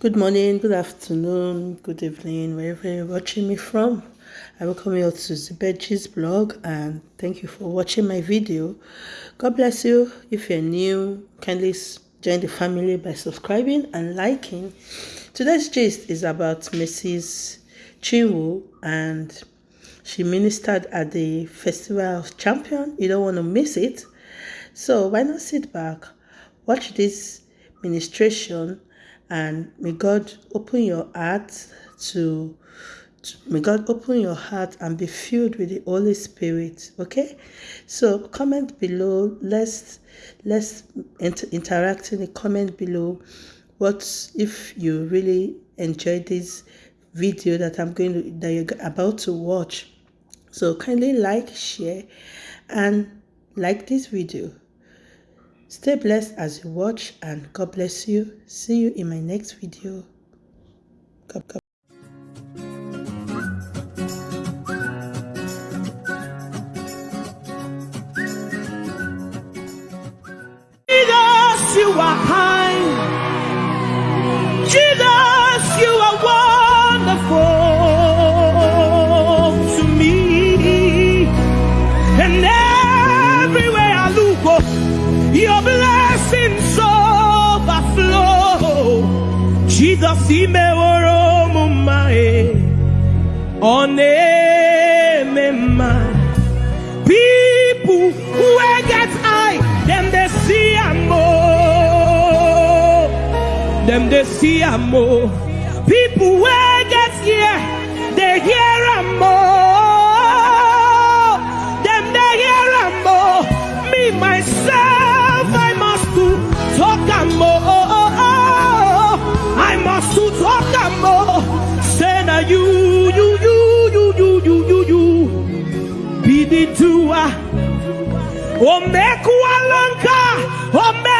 Good morning, good afternoon, good evening, wherever you're watching me from. I welcome you all to Zibeji's blog and thank you for watching my video. God bless you. If you're new, kindly join the family by subscribing and liking. Today's gist is about Mrs. Chinwo and she ministered at the Festival of Champion. You don't want to miss it. So why not sit back, watch this ministration and may God open your heart to, to, may God open your heart and be filled with the Holy Spirit. Okay, so comment below. Let's let's inter interact in the comment below. What if you really enjoyed this video that I'm going to that you're about to watch? So kindly like, share, and like this video. Stay blessed as you watch and God bless you. See you in my next video. God, God. They more people who get ear they hear more them they hear more me myself I must do talk more you, you, you, you, you, you, you, you. Be the doer. Omekualanka, ome ozo.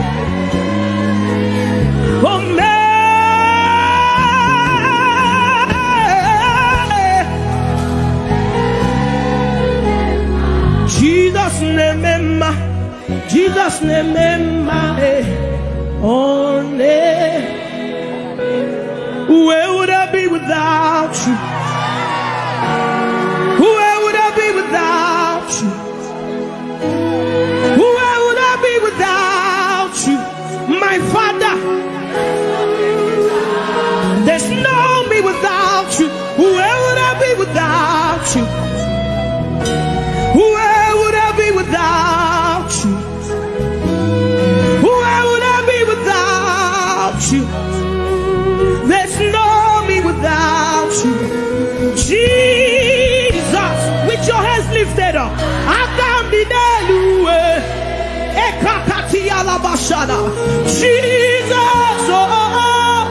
Jesus, oh,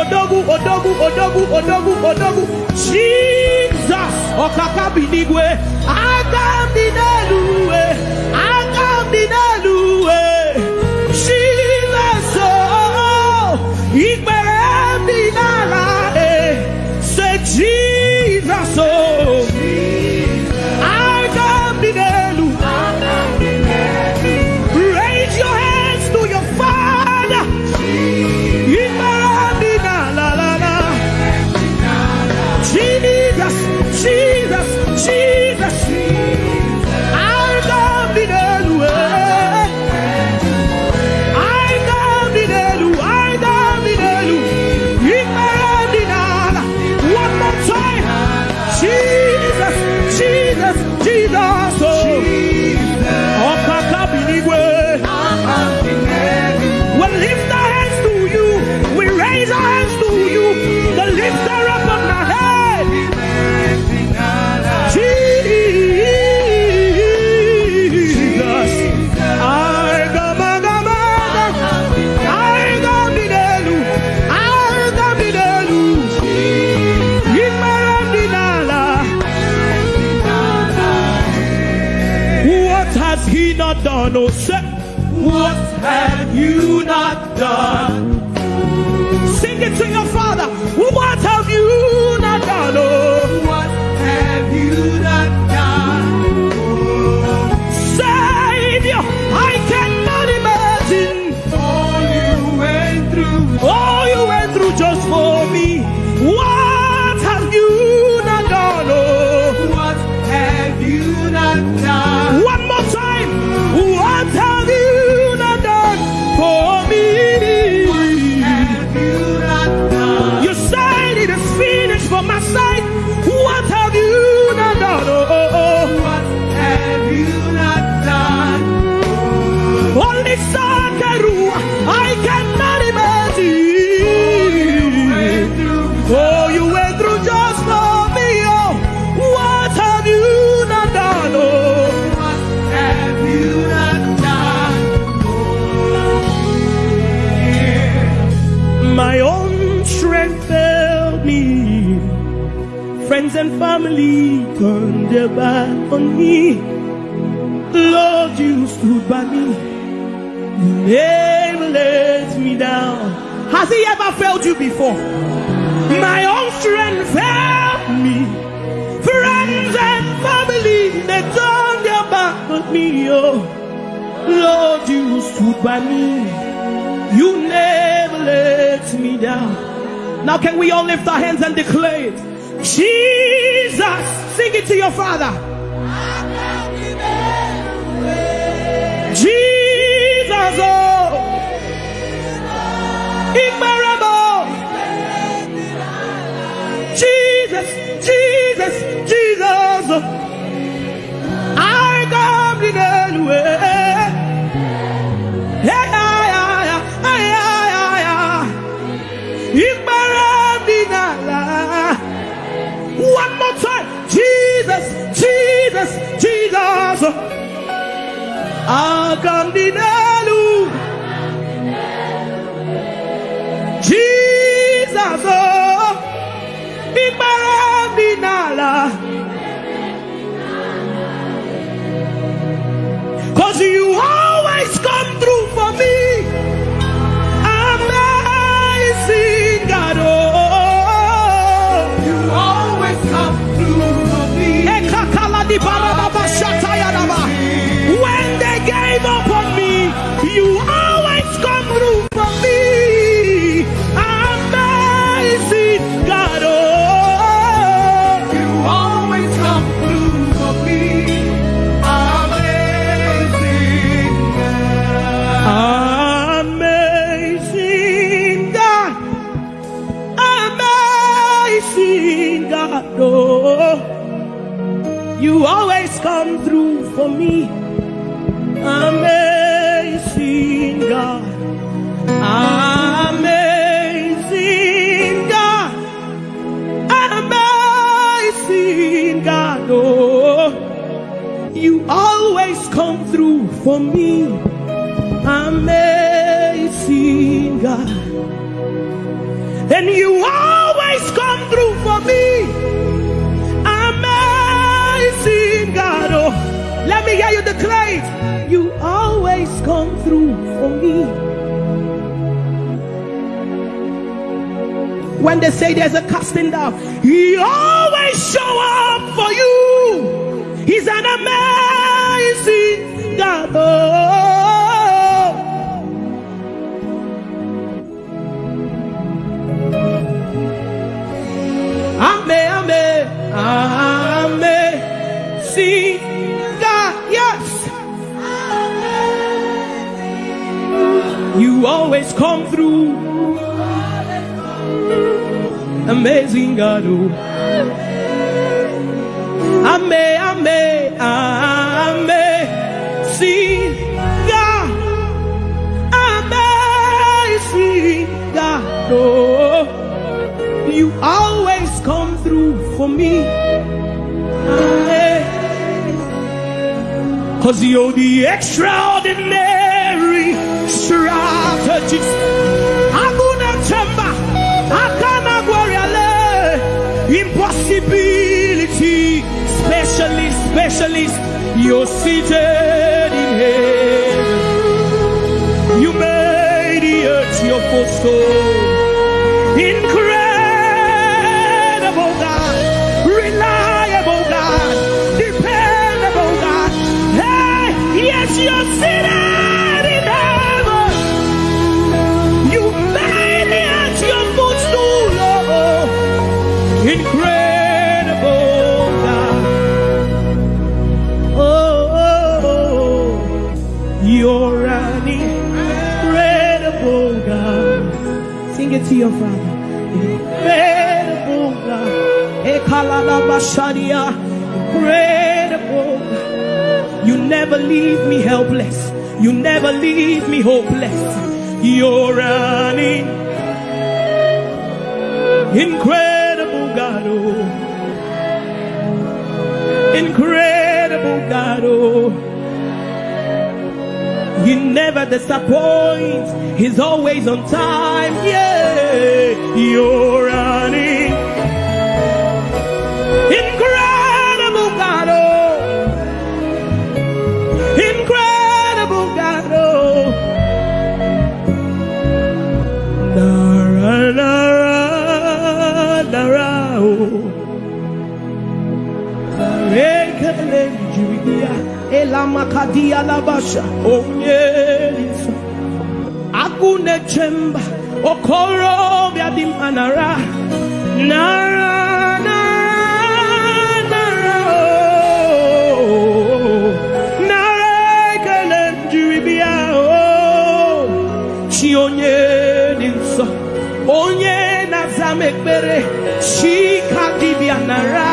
odogu odogu odogu odogu odogu. Jesus ọkakabinigwe agambinelue Lord, you stood by me. You never let me down. Now, can we all lift our hands and declare it? Jesus, sing it to your father. Jesus, oh, incredible. Jesus, Jesus, Jesus. Oh. I come in the Jesus. Akandinelu. Jesus, come through for me. Amazing God. And you always come through for me. Amazing God. Oh, let me hear you declare it. You always come through for me. When they say there's a casting down, He always show up for you. He's an amazing Yes. You always come through. Amazing God, oh. Ame, ame, ame, for me. Cause you're the extraordinary strategist. Hakuna chamba, hakana gwariale. Impossibility specialist, specialist. You're seated in heaven. You made the earth your footstool. Ekalalabashadia. Incredible You never leave me helpless. You never leave me hopeless. You're in- incredible God. Oh. Incredible God. Oh. He never disappoints. He's always on time. Yeah, you're Elamakadia Labasha, Onyelisa, Agune Chemba, Okoro Biadim Anara, Nara, Nara, Nara, oh, Nara, Rekele Jirigia, oh, Chionyelinsa, Onye Nazamekbere, Shika Dibianara, Nara,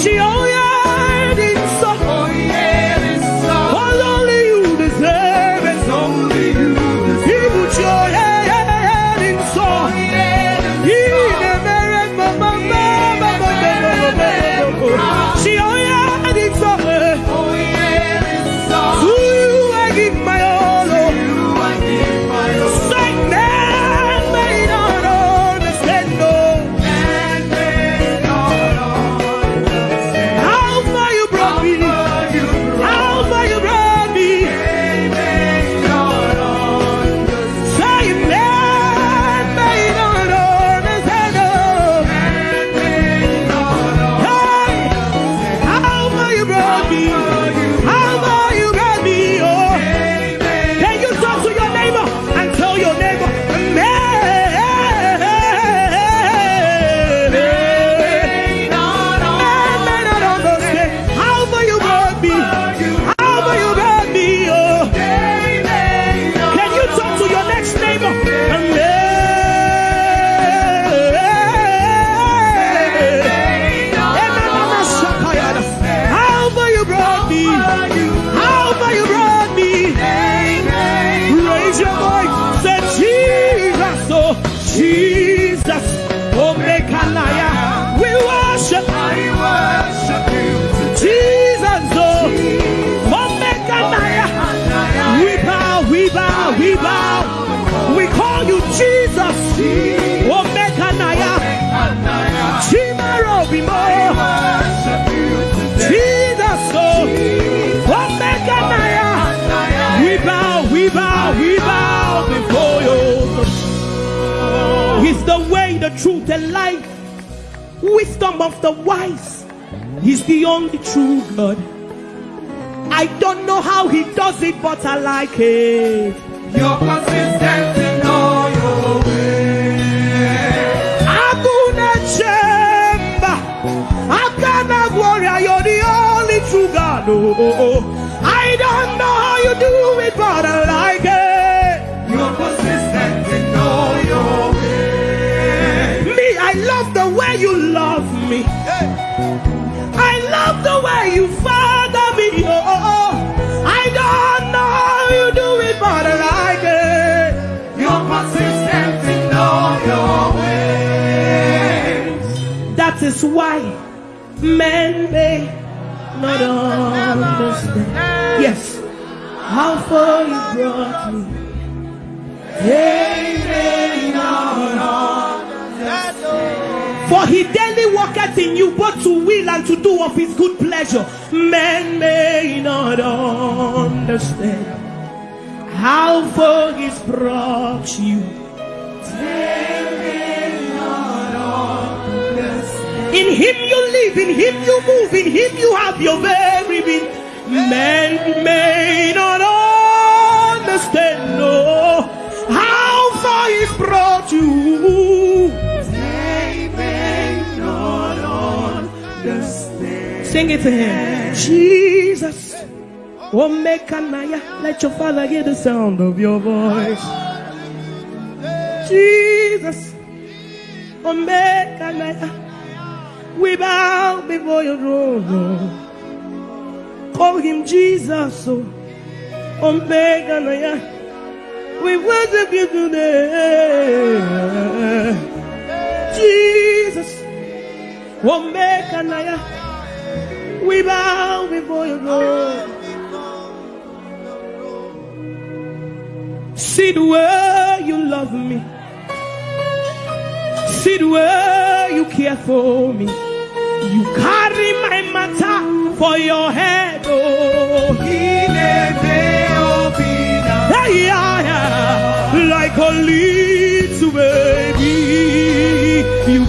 she owns. Truth and life, wisdom of the wise. He's the only true God. I don't know how he does it, but I like it. You're consistent is why men may not understand. Yes, how far you brought me. They may not understand. For he daily walketh in you both to will and to do of his good pleasure. Men may not understand how far he's brought you. In him you live, in him you move, in him you have your very being. Men may not understand, no, how far he's brought you. They may not understand. Sing it to him. Jesus. Omekanaya. Let your father hear the sound of your voice. Jesus. Omekanaya. We bow before your throne. Call him Jesus. Oh. Omekanaya. Oh, we worship you today. Jesus. Omekanaya. We bow before your throne. See the way you love me. See the way you care for me. You carry my matter for your head. Oh, yeah, yeah. like a little baby. You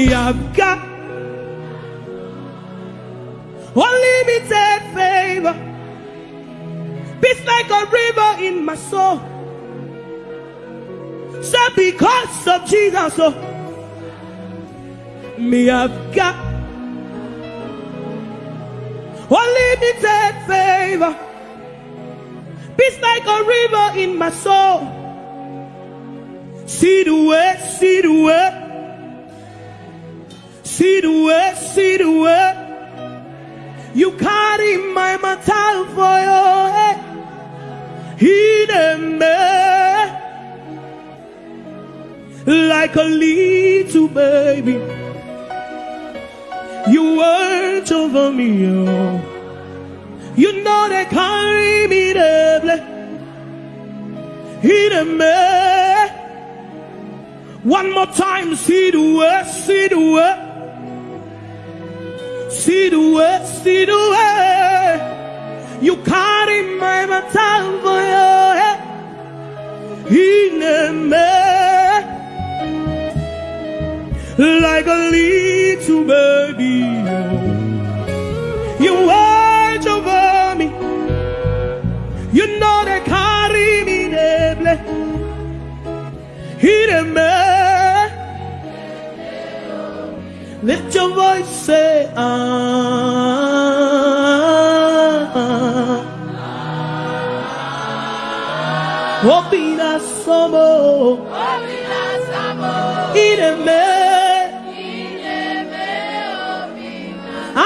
me I've got unlimited favor. Peace like a river in my soul. So because of Jesus, oh, me I've got unlimited favor. Peace like a river in my soul. See the way, see the way. See the way, see the way. You carry my matter for your head. Hidden me like a little baby. You watch over me, oh. You know they carry me double. Hidden me. One more time, see the way, see the way. See the way, see the way. You carry my matter for. In me. Like a little baby. You watch over me. You know they carry me double. In me. Lift your voice, say, ah. ah, ah. Opina somo. Opina somo. Ireme. Ireme opina.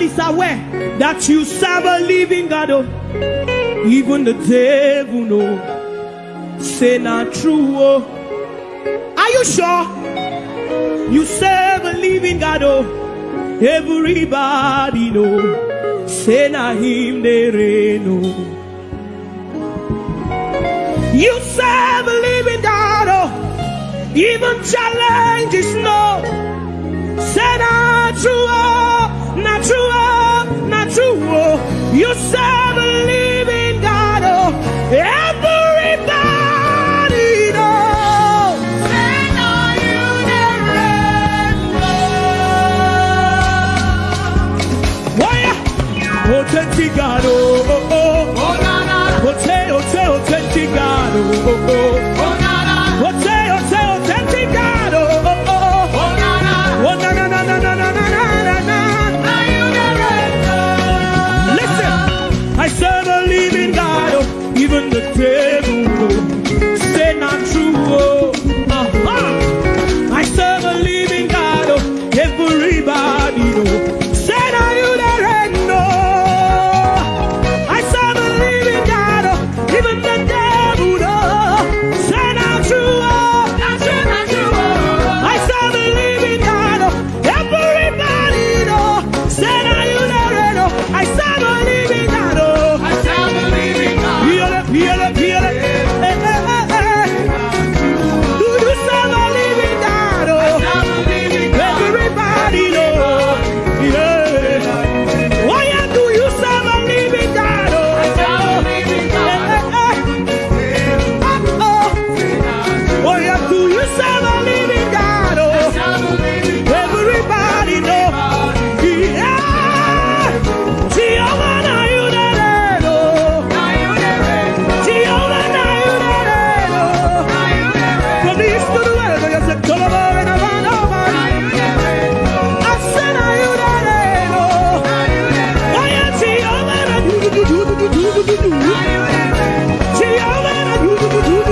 Devil is aware that you serve a living God. Oh. Even the devil know. Say not true. Oh. Are you sure? You serve a living God. Oh. Everybody know. Say na him they reign. Oh. You serve a living God. Oh. Even challenges know. Say yourself.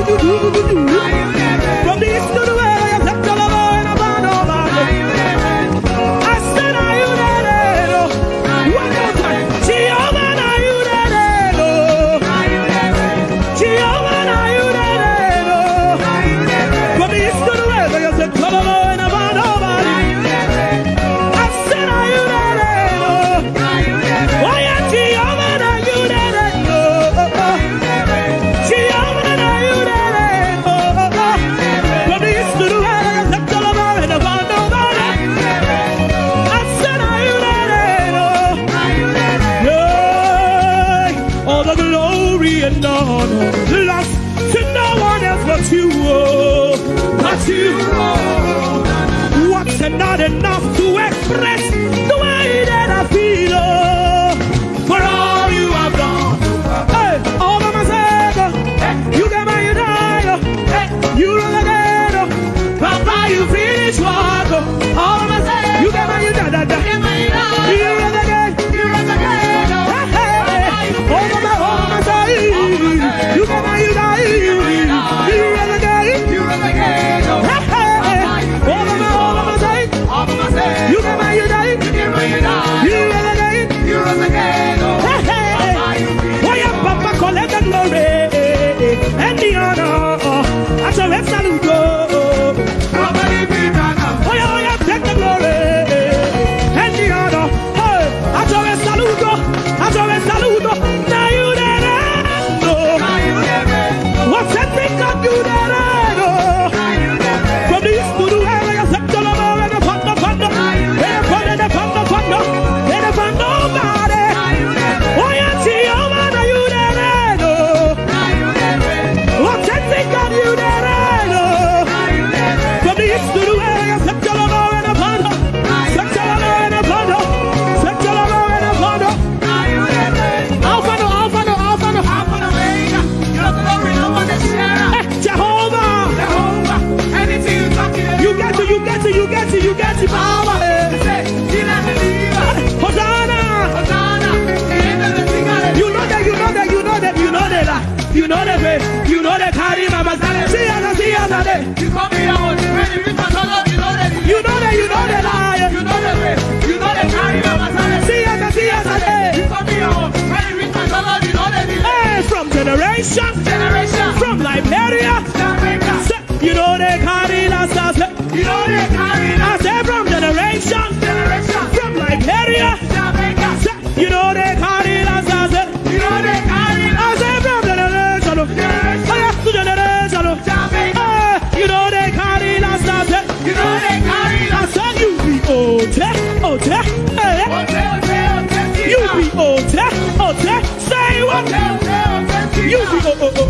Uhul.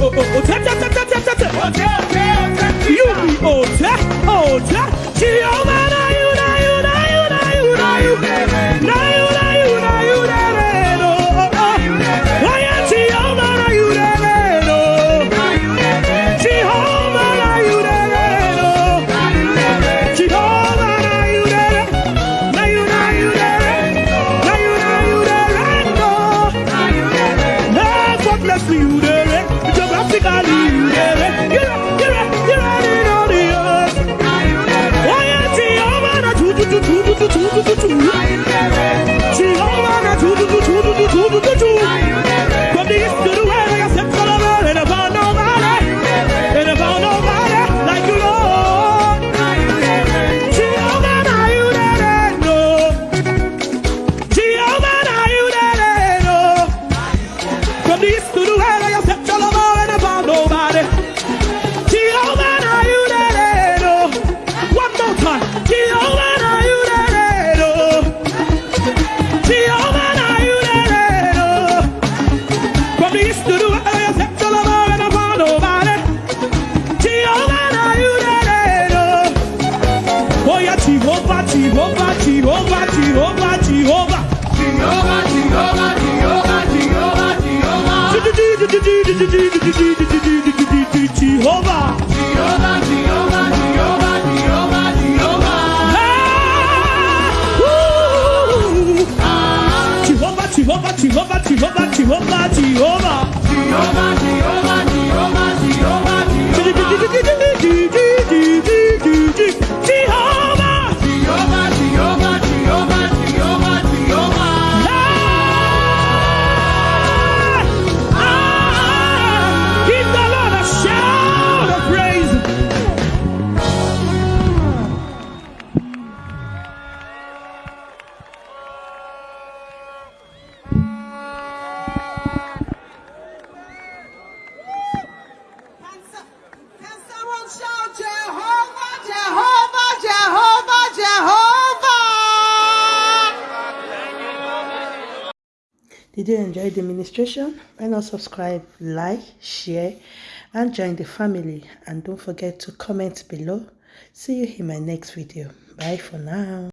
Otete, otete, otete. Otete, otete, otete. You be otete, otete. Jehovah. tudo, tudo. registration why not subscribe like share and join the family. And don't forget to comment below. See you in my next video. Bye for now.